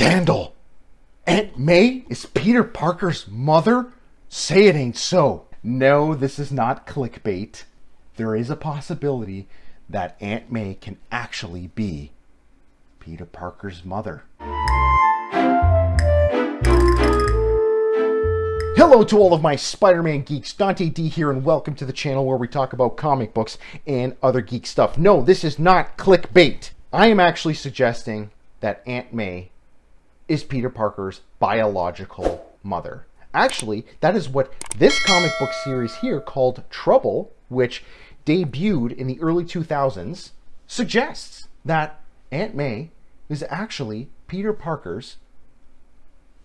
Scandal! Aunt May is Peter Parker's mother? Say it ain't so. No, this is not clickbait. There is a possibility that Aunt May can actually be Peter Parker's mother. Hello to all of my Spider-Man geeks, Dante D here, and welcome to the channel where we talk about comic books and other geek stuff. No, this is not clickbait. I am actually suggesting that Aunt May is Peter Parker's biological mother. Actually, that is what this comic book series here called Trouble, which debuted in the early 2000s, suggests that Aunt May is actually Peter Parker's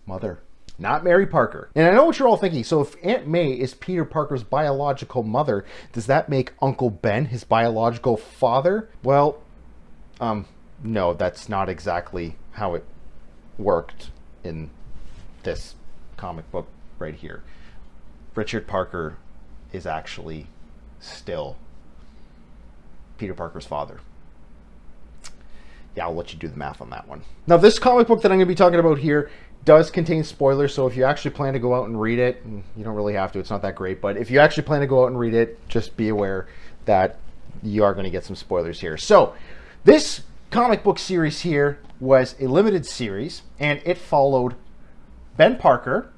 mother not Mary Parker. And I know what you're all thinking. So if Aunt May is Peter Parker's biological mother, does that make Uncle Ben his biological father? Well, um, no, that's not exactly how it worked in this comic book right here. Richard Parker is actually still Peter Parker's father yeah, I'll let you do the math on that one. Now, this comic book that I'm going to be talking about here does contain spoilers, so if you actually plan to go out and read it, you don't really have to, it's not that great, but if you actually plan to go out and read it, just be aware that you are going to get some spoilers here. So, this comic book series here was a limited series, and it followed Ben Parker,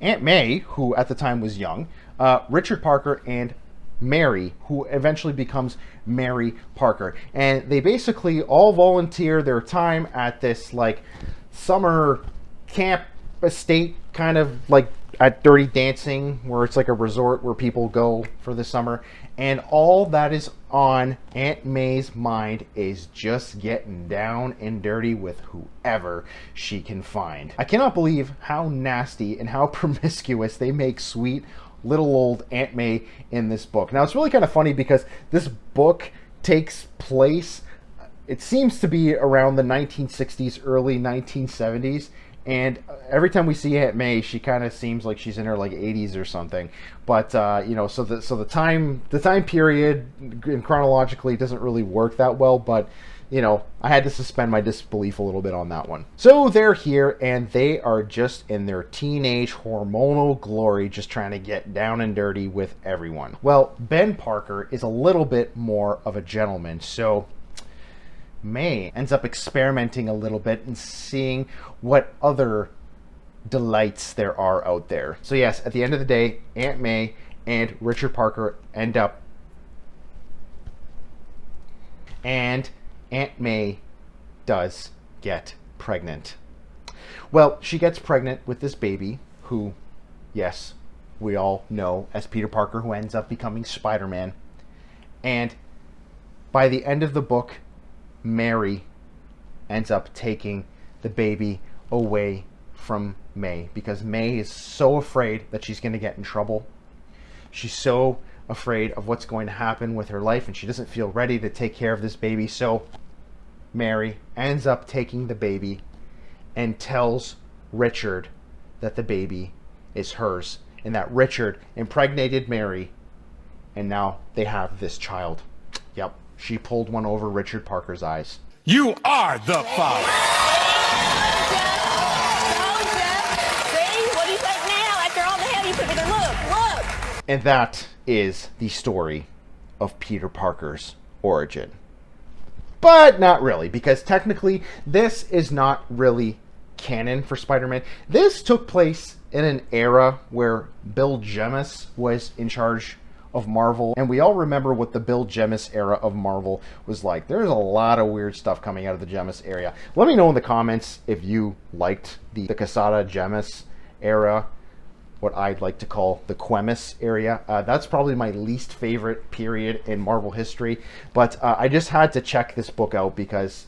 Aunt May, who at the time was young, uh, Richard Parker, and Mary, who eventually becomes Mary Parker. And they basically all volunteer their time at this like summer camp estate kind of like at Dirty Dancing, where it's like a resort where people go for the summer. And all that is on Aunt May's mind is just getting down and dirty with whoever she can find. I cannot believe how nasty and how promiscuous they make sweet little old Aunt May in this book. Now, it's really kind of funny because this book takes place, it seems to be around the 1960s, early 1970s and every time we see Aunt May, she kind of seems like she's in her like 80s or something. But uh, you know, so the so the time the time period and chronologically doesn't really work that well. But you know, I had to suspend my disbelief a little bit on that one. So they're here and they are just in their teenage hormonal glory, just trying to get down and dirty with everyone. Well, Ben Parker is a little bit more of a gentleman, so May ends up experimenting a little bit and seeing what other delights there are out there. So yes, at the end of the day, Aunt May and Richard Parker end up and Aunt May does get pregnant. Well, she gets pregnant with this baby who, yes, we all know as Peter Parker who ends up becoming Spider-Man. And by the end of the book, Mary ends up taking the baby away from May because May is so afraid that she's going to get in trouble. She's so afraid of what's going to happen with her life and she doesn't feel ready to take care of this baby. So Mary ends up taking the baby and tells Richard that the baby is hers and that Richard impregnated Mary and now they have this child. Yep. She pulled one over Richard Parker's eyes. You are the father. And that is the story of Peter Parker's origin. But not really, because technically this is not really canon for Spider-Man. This took place in an era where Bill Jemas was in charge of Marvel. And we all remember what the Bill Jemas era of Marvel was like. There's a lot of weird stuff coming out of the Jemas area. Let me know in the comments if you liked the, the Quesada Jemas era, what I'd like to call the Quemis area. Uh, that's probably my least favorite period in Marvel history. But uh, I just had to check this book out because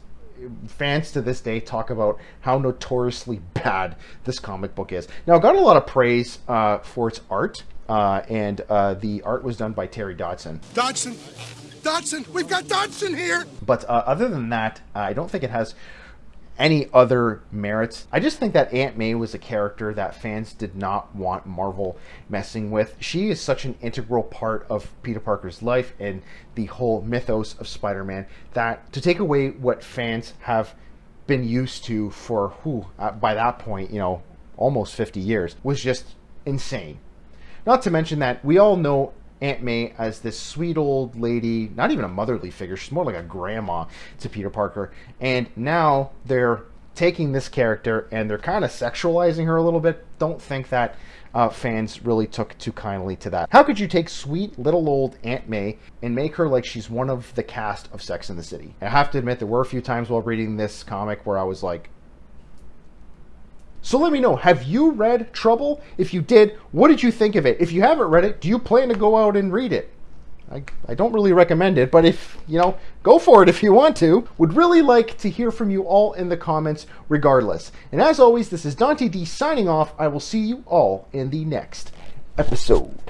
fans to this day talk about how notoriously bad this comic book is. Now, it got a lot of praise uh, for its art. Uh, and uh, the art was done by Terry Dodson. Dodson, Dodson, we've got Dodson here. But uh, other than that, I don't think it has any other merits. I just think that Aunt May was a character that fans did not want Marvel messing with. She is such an integral part of Peter Parker's life and the whole mythos of Spider-Man that to take away what fans have been used to for who uh, by that point, you know, almost 50 years was just insane. Not to mention that we all know Aunt May as this sweet old lady, not even a motherly figure, she's more like a grandma to Peter Parker. And now they're taking this character and they're kind of sexualizing her a little bit. Don't think that uh, fans really took too kindly to that. How could you take sweet little old Aunt May and make her like she's one of the cast of Sex in the City? I have to admit, there were a few times while reading this comic where I was like, so let me know, have you read Trouble? If you did, what did you think of it? If you haven't read it, do you plan to go out and read it? I, I don't really recommend it, but if, you know, go for it if you want to. Would really like to hear from you all in the comments regardless. And as always, this is Dante D signing off. I will see you all in the next episode.